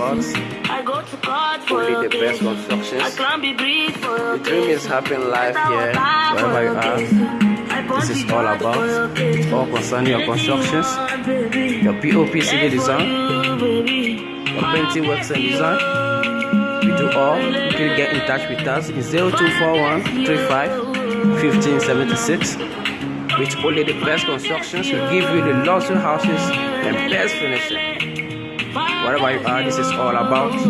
parts. Only the best constructions. The dream is happening live here, wherever you are. This is all about, It's all concerning your constructions, your POP civil design, your painting works and design. We do all. You can get in touch with us in 0241 35 1576 with only the best constructions. We give you the luxury houses and best finishing. Whatever you are, this is all about.